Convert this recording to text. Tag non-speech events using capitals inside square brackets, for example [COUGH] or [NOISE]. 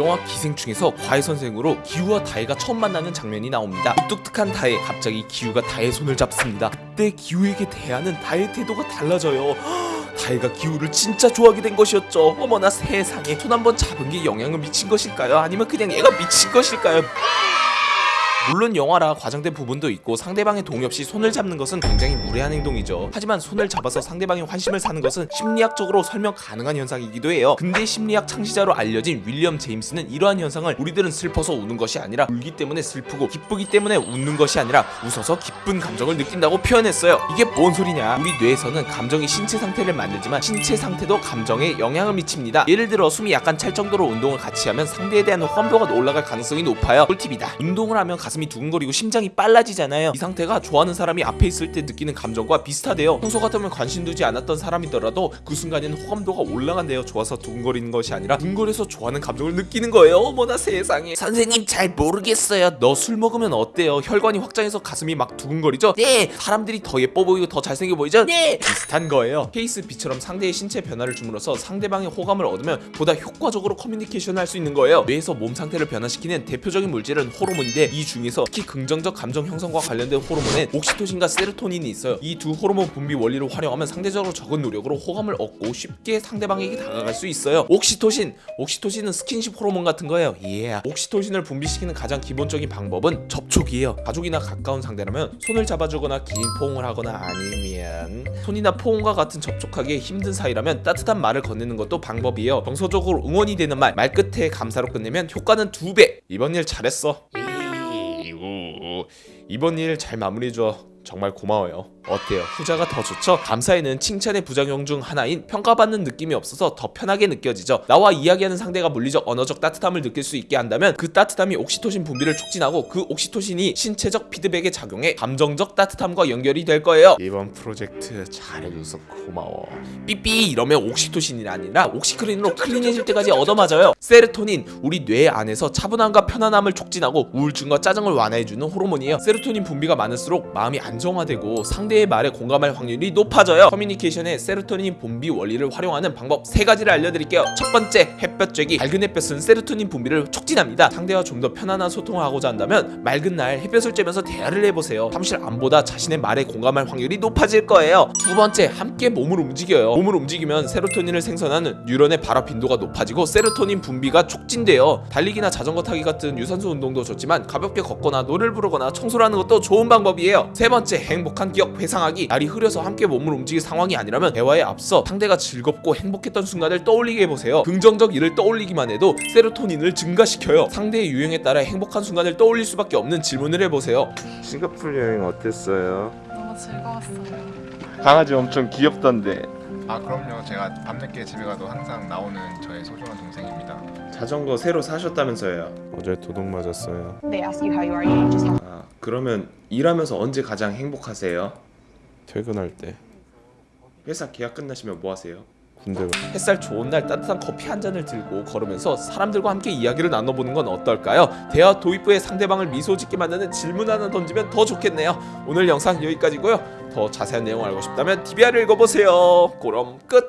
영화 기생충에서 과외 선생으로 기우와 다혜가 처음 만나는 장면이 나옵니다. 뚝뚝한 다혜 갑자기 기우가 다혜의 손을 잡습니다. 그때 기우에게 대하는 다혜의 태도가 달라져요. [GASPS] 다혜가 기우를 진짜 좋아하게 된 것이었죠. 어머나 세상에 손 한번 잡은 게 영향을 미친 것일까요? 아니면 그냥 얘가 미친 것일까요? 물론 영화라 과장된 부분도 있고 상대방의 동의 없이 손을 잡는 것은 굉장히 무례한 행동이죠. 하지만 손을 잡아서 상대방의 환심을 사는 것은 심리학적으로 설명 가능한 현상이기도 해요. 근대 심리학 창시자로 알려진 윌리엄 제임스는 이러한 현상을 우리들은 슬퍼서 우는 것이 아니라 울기 때문에 슬프고 기쁘기 때문에 웃는 것이 아니라 웃어서 기쁜 감정을 느낀다고 표현했어요. 이게 뭔 소리냐? 우리 뇌에서는 감정이 신체 상태를 만들지만 신체 상태도 감정에 영향을 미칩니다. 예를 들어 숨이 약간 찰 정도로 운동을 같이 하면 상대에 대한 호감도가 올라갈 가능성이 높아요. 꿀팁이다. 운동을 하면 가슴이 두근거리고 심장이 빨라지잖아요. 이 상태가 좋아하는 사람이 앞에 있을 때 느끼는 감정과 비슷하대요. 평소 같으면 관심 두지 않았던 사람이더라도 그 순간에는 호감도가 올라간대요. 좋아서 두근거리는 것이 아니라 두근거려서 좋아하는 감정을 느끼는 거예요. 어머나 세상에. 선생님 잘 모르겠어요. 너 술 먹으면 어때요? 혈관이 확장해서 가슴이 막 두근거리죠? 네. 사람들이 더 예뻐 보이고 더 잘생겨 보이죠? 네. 비슷한 거예요. 케이스 B처럼 상대의 신체 변화를 줌으로써 상대방의 호감을 얻으면 보다 효과적으로 커뮤니케이션을 할 수 있는 거예요. 뇌에서 몸 상태를 변화시키는 대표적인 물질은 호르몬인데 이 중에서 특히 긍정적 감정 형성과 관련된 호르몬엔 옥시토신과 세로토닌이 있어요. 이 두 호르몬 분비 원리를 활용하면 상대적으로 적은 노력으로 호감을 얻고 쉽게 상대방에게 다가갈 수 있어요. 옥시토신, 옥시토신은 스킨십 호르몬 같은 거예요. 예. 옥시토신을 분비시키는 가장 기본적인 방법은 접촉이에요. 가족이나 가까운 상대라면 손을 잡아주거나 긴 포옹을 하거나 아니면 손이나 포옹과 같은 접촉하기 힘든 사이라면 따뜻한 말을 건네는 것도 방법이에요. 정서적으로 응원이 되는 말, 말 끝에 감사로 끝내면 효과는 두 배. 이번 일 잘했어. 이번 일 잘 마무리해줘. 정말 고마워요. 어때요? 후자가 더 좋죠? 감사에는 칭찬의 부작용 중 하나인 평가받는 느낌이 없어서 더 편하게 느껴지죠. 나와 이야기하는 상대가 물리적 언어적 따뜻함을 느낄 수 있게 한다면 그 따뜻함이 옥시토신 분비를 촉진하고 그 옥시토신이 신체적 피드백에 작용해 감정적 따뜻함과 연결이 될 거예요. 이번 프로젝트 잘해줘서 고마워. 삐삐 이러면 옥시토신이 아니라 옥시크린으로 clean해질 때까지 얻어맞아요. 세로토닌 우리 뇌 안에서 차분함과 편안함을 촉진하고 우울증과 짜증을 완화해주는 호르몬이에요. 세로토닌 분비가 많을수록 마음이 안정화되고 상대의 말에 공감할 확률이 높아져요. 커뮤니케이션의 세로토닌 분비 원리를 활용하는 방법 세 가지를 알려드릴게요. 첫 번째, 햇볕 쬐기. 밝은 햇볕은 세로토닌 분비를 촉진합니다. 상대와 좀 더 편안한 소통을 하고자 한다면 맑은 날 햇볕을 쬐면서 대화를 해보세요. 사무실 안보다 자신의 말에 공감할 확률이 높아질 거예요. 두 번째, 함께 몸을 움직여요. 몸을 움직이면 세로토닌을 생산하는 뉴런의 발화 빈도가 높아지고 세로토닌 분비가 촉진돼요. 달리기나 자전거 타기 같은 유산소 운동도 좋지만 가볍게 걷거나 노래를 부르거나 청소를 하는 것도 좋은 방법이에요. 세 번째, 행복한 기억 회상하기. 날이 흐려서 함께 몸을 움직일 상황이 아니라면 대화에 앞서 상대가 즐겁고 행복했던 순간을 떠올리게 해보세요. 긍정적 일을 떠올리기만 해도 세로토닌을 증가시켜요. 상대의 유행에 따라 행복한 순간을 떠올릴 수밖에 없는 질문을 해보세요. 싱가포르 여행 어땠어요? 너무 즐거웠어요. 강아지 엄청 귀엽던데 아 그럼요 제가 밤늦게 집에 가도 항상 나오는 저의 소중한 동생입니다 자전거 새로 사셨다면서요 어제 도둑 맞았어요 그러면 일하면서 언제 가장 행복하세요? 퇴근할 때 회사 계약 끝나시면 뭐 하세요? 군대 가 햇살 좋은 날 따뜻한 커피 한 잔을 들고 걸으면서 사람들과 함께 이야기를 나눠보는 건 어떨까요? 대화 도입부에 상대방을 미소 짓게 만드는 질문 하나 던지면 더 좋겠네요. 오늘 영상 여기까지고요. 더 자세한 내용 알고 싶다면 DBR을 읽어보세요. 그럼 끝!